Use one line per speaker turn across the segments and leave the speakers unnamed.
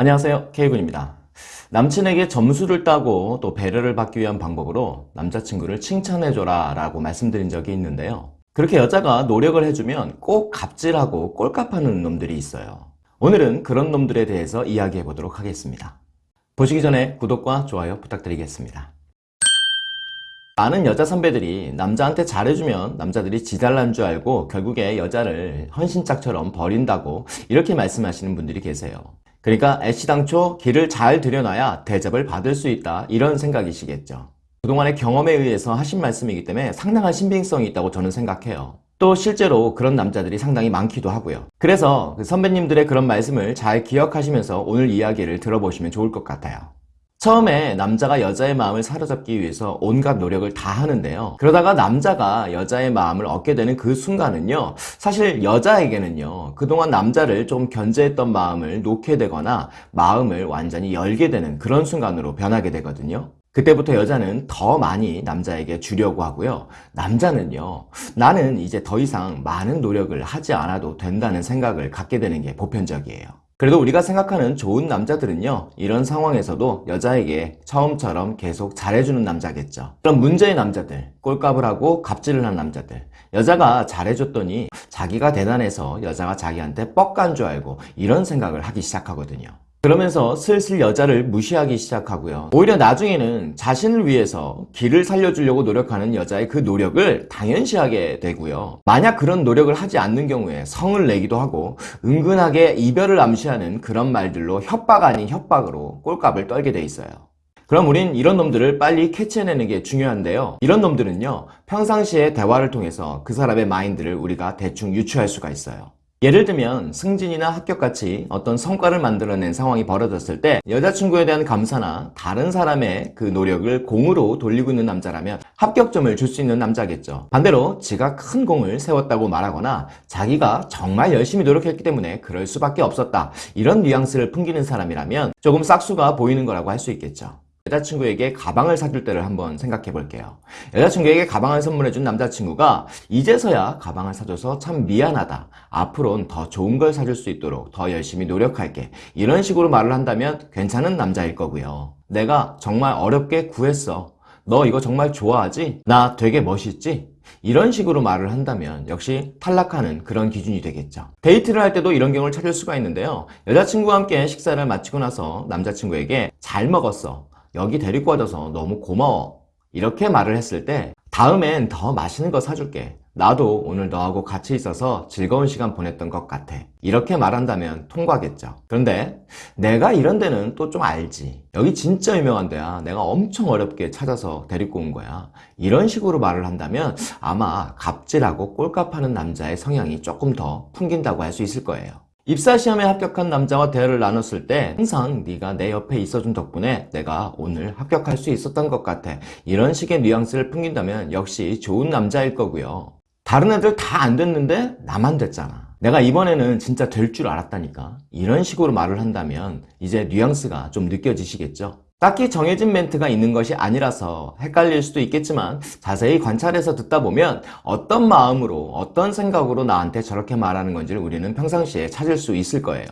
안녕하세요. K군입니다. 남친에게 점수를 따고 또 배려를 받기 위한 방법으로 남자친구를 칭찬해줘라 라고 말씀드린 적이 있는데요. 그렇게 여자가 노력을 해주면 꼭 갑질하고 꼴값하는 놈들이 있어요. 오늘은 그런 놈들에 대해서 이야기해 보도록 하겠습니다. 보시기 전에 구독과 좋아요 부탁드리겠습니다. 많은 여자 선배들이 남자한테 잘해주면 남자들이 지잘난 줄 알고 결국에 여자를 헌신짝처럼 버린다고 이렇게 말씀하시는 분들이 계세요 그러니까 애시당초 길을 잘 들여놔야 대접을 받을 수 있다. 이런 생각이시겠죠. 그동안의 경험에 의해서 하신 말씀이기 때문에 상당한 신빙성이 있다고 저는 생각해요. 또 실제로 그런 남자들이 상당히 많기도 하고요. 그래서 그 선배님들의 그런 말씀을 잘 기억하시면서 오늘 이야기를 들어보시면 좋을 것 같아요 처음에 남자가 여자의 마음을 사로잡기 위해서 온갖 노력을 다 하는데요. 그러다가 남자가 여자의 마음을 얻게 되는 그 순간은요 사실 여자에게는요 그동안 남자를 좀 견제했던 마음을 놓게 되거나 마음을 완전히 열게 되는 그런 순간으로 변하게 되거든요. 그때부터 여자는 더 많이 남자에게 주려고 하고요. 남자는요 나는 이제 더 이상 많은 노력을 하지 않아도 된다는 생각을 갖게 되는 게 보편적이에요 그래도 우리가 생각하는 좋은 남자들은요 이런 상황에서도 여자에게 처음처럼 계속 잘해주는 남자겠죠. 그럼 문제의 남자들 꼴값을 하고 갑질을 한 남자들 여자가 잘해줬더니 자기가 대단해서 여자가 자기한테 뻑간 줄 알고 이런 생각을 하기 시작하거든요 그러면서 슬슬 여자를 무시하기 시작하고요. 오히려 나중에는 자신을 위해서 길을 살려주려고 노력하는 여자의 그 노력을 당연시하게 되고요. 만약 그런 노력을 하지 않는 경우에 성을 내기도 하고 은근하게 이별을 암시하는 그런 말들로 협박 아닌 협박으로 꼴값을 떨게 돼 있어요. 그럼 우린 이런 놈들을 빨리 캐치해내는 게 중요한데요. 이런 놈들은요 평상시에 대화를 통해서 그 사람의 마인드를 우리가 대충 유추할 수가 있어요 예를 들면 승진이나 합격같이 어떤 성과를 만들어낸 상황이 벌어졌을 때 여자친구에 대한 감사나 다른 사람의 그 노력을 공으로 돌리고 있는 남자라면 합격점을 줄 수 있는 남자겠죠. 반대로 지가 큰 공을 세웠다고 말하거나 자기가 정말 열심히 노력했기 때문에 그럴 수밖에 없었다. 이런 뉘앙스를 풍기는 사람이라면 조금 싹수가 보이는 거라고 할 수 있겠죠 여자친구에게 가방을 사줄 때를 한번 생각해 볼게요. 여자친구에게 가방을 선물해 준 남자친구가 이제서야 가방을 사줘서 참 미안하다. 앞으로는 더 좋은 걸 사줄 수 있도록 더 열심히 노력할게. 이런 식으로 말을 한다면 괜찮은 남자일 거고요. 내가 정말 어렵게 구했어. 너 이거 정말 좋아하지? 나 되게 멋있지? 이런 식으로 말을 한다면 역시 탈락하는 그런 기준이 되겠죠. 데이트를 할 때도 이런 경우를 찾을 수가 있는데요. 여자친구와 함께 식사를 마치고 나서 남자친구에게 잘 먹었어 여기 데리고 와줘서 너무 고마워. 이렇게 말을 했을 때 다음엔 더 맛있는 거 사줄게. 나도 오늘 너하고 같이 있어서 즐거운 시간 보냈던 것 같아. 이렇게 말한다면 통과겠죠. 그런데 내가 이런 데는 또 좀 알지. 여기 진짜 유명한 데야. 내가 엄청 어렵게 찾아서 데리고 온 거야. 이런 식으로 말을 한다면 아마 갑질하고 꼴값하는 남자의 성향이 조금 더 풍긴다고 할 수 있을 거예요 입사시험에 합격한 남자와 대화를 나눴을 때 항상 네가 내 옆에 있어준 덕분에 내가 오늘 합격할 수 있었던 것 같아. 이런 식의 뉘앙스를 풍긴다면 역시 좋은 남자일 거고요. 다른 애들 다 안 됐는데 나만 됐잖아. 내가 이번에는 진짜 될 줄 알았다니까. 이런 식으로 말을 한다면 이제 뉘앙스가 좀 느껴지시겠죠 딱히 정해진 멘트가 있는 것이 아니라서 헷갈릴 수도 있겠지만 자세히 관찰해서 듣다 보면 어떤 마음으로 어떤 생각으로 나한테 저렇게 말하는 건지를 우리는 평상시에 찾을 수 있을 거예요.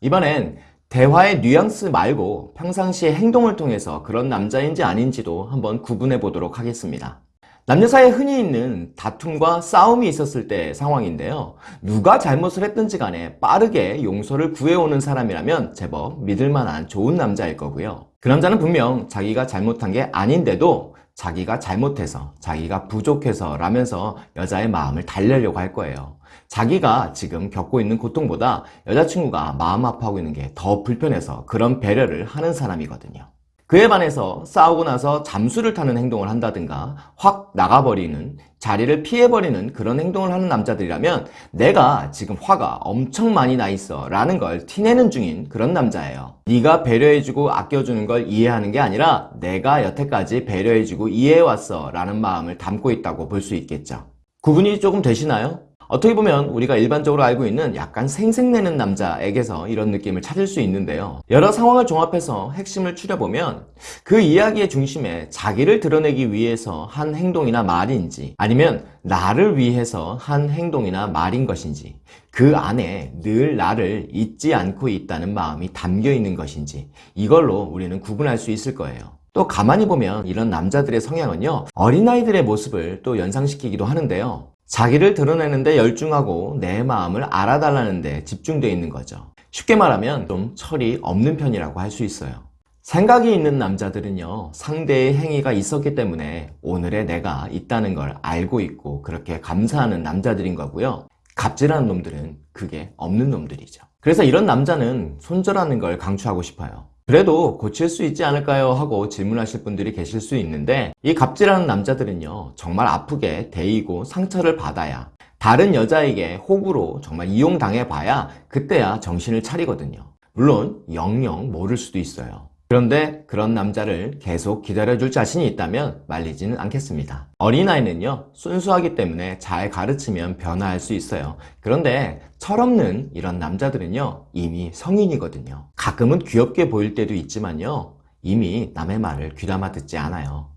이번엔 대화의 뉘앙스 말고 평상시의 행동을 통해서 그런 남자인지 아닌지도 한번 구분해 보도록 하겠습니다. 남녀 사이에 흔히 있는 다툼과 싸움이 있었을 때 상황인데요. 누가 잘못을 했든지 간에 빠르게 용서를 구해오는 사람이라면 제법 믿을만한 좋은 남자일 거고요 그 남자는 분명 자기가 잘못한 게 아닌데도 자기가 잘못해서 자기가 부족해서 라면서 여자의 마음을 달래려고 할 거예요. 자기가 지금 겪고 있는 고통보다 여자친구가 마음 아파하고 있는 게 더 불편해서 그런 배려를 하는 사람이거든요 그에 반해서 싸우고 나서 잠수를 타는 행동을 한다든가 확 나가버리는 자리를 피해버리는 그런 행동을 하는 남자들이라면 내가 지금 화가 엄청 많이 나 있어 라는 걸 티내는 중인 그런 남자예요 네가 배려해주고 아껴주는 걸 이해하는 게 아니라 내가 여태까지 배려해주고 이해해왔어 라는 마음을 담고 있다고 볼 수 있겠죠 구분이 조금 되시나요? 어떻게 보면 우리가 일반적으로 알고 있는 약간 생색내는 남자에게서 이런 느낌을 찾을 수 있는데요. 여러 상황을 종합해서 핵심을 추려보면 그 이야기의 중심에 자기를 드러내기 위해서 한 행동이나 말인지 아니면 나를 위해서 한 행동이나 말인 것인지 그 안에 늘 나를 잊지 않고 있다는 마음이 담겨 있는 것인지 이걸로 우리는 구분할 수 있을 거예요. 또 가만히 보면 이런 남자들의 성향은요 어린아이들의 모습을 또 연상시키기도 하는데요 자기를 드러내는데 열중하고 내 마음을 알아달라는 데 집중되어 있는 거죠. 쉽게 말하면 좀 철이 없는 편이라고 할 수 있어요. 생각이 있는 남자들은요 상대의 행위가 있었기 때문에 오늘의 내가 있다는 걸 알고 있고 그렇게 감사하는 남자들인 거고요. 갑질하는 놈들은 그게 없는 놈들이죠. 그래서 이런 남자는 손절하는 걸 강추하고 싶어요 그래도 고칠 수 있지 않을까요? 하고 질문하실 분들이 계실 수 있는데 이 갑질하는 남자들은요 정말 아프게 데이고 상처를 받아야 다른 여자에게 호구로 정말 이용당해 봐야 그때야 정신을 차리거든요 물론 영영 모를 수도 있어요 그런데 그런 남자를 계속 기다려줄 자신이 있다면 말리지는 않겠습니다. 어린아이는요 순수하기 때문에 잘 가르치면 변화할 수 있어요. 그런데 철없는 이런 남자들은요 이미 성인이거든요. 가끔은 귀엽게 보일 때도 있지만요 이미 남의 말을 귀담아 듣지 않아요.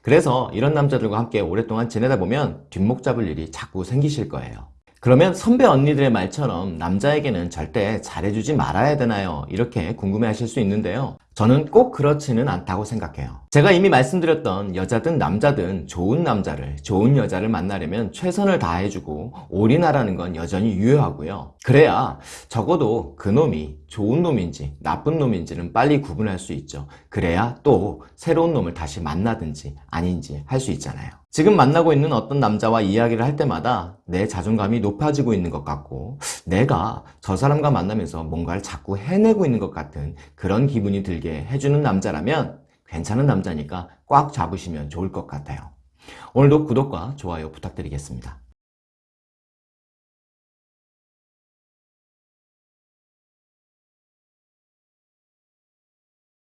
그래서 이런 남자들과 함께 오랫동안 지내다 보면 뒷목 잡을 일이 자꾸 생기실 거예요. 그러면 선배 언니들의 말처럼 남자에게는 절대 잘해주지 말아야 되나요? 이렇게 궁금해 하실 수 있는데요 저는 꼭 그렇지는 않다고 생각해요. 제가 이미 말씀드렸던 여자든 남자든 좋은 남자를 좋은 여자를 만나려면 최선을 다해주고 올인하라는 건 여전히 유효하고요. 그래야 적어도 그놈이 좋은 놈인지 나쁜 놈인지는 빨리 구분할 수 있죠. 그래야 또 새로운 놈을 다시 만나든지 아닌지 할 수 있잖아요. 지금 만나고 있는 어떤 남자와 이야기를 할 때마다 내 자존감이 높아지고 있는 것 같고 내가 저 사람과 만나면서 뭔가를 자꾸 해내고 있는 것 같은 그런 기분이 들게 해주는 남자라면 괜찮은 남자니까 꽉 잡으시면 좋을 것 같아요. 오늘도 구독과 좋아요 부탁드리겠습니다.